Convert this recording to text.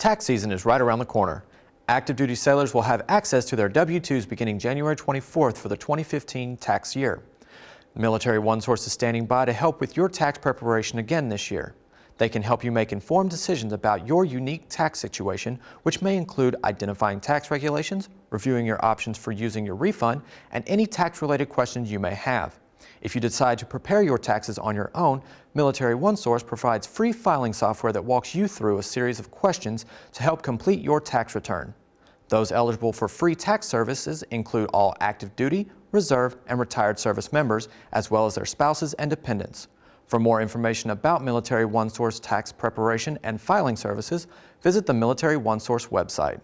Tax season is right around the corner. Active duty sailors will have access to their W-2s beginning January 24th for the 2015 tax year. Military OneSource is standing by to help with your tax preparation again this year. They can help you make informed decisions about your unique tax situation, which may include identifying tax regulations, reviewing your options for using your refund, and any tax-related questions you may have. If you decide to prepare your taxes on your own, Military OneSource provides free filing software that walks you through a series of questions to help complete your tax return. Those eligible for free tax services include all active duty, reserve, and retired service members, as well as their spouses and dependents. For more information about Military OneSource tax preparation and filing services, visit the Military OneSource website.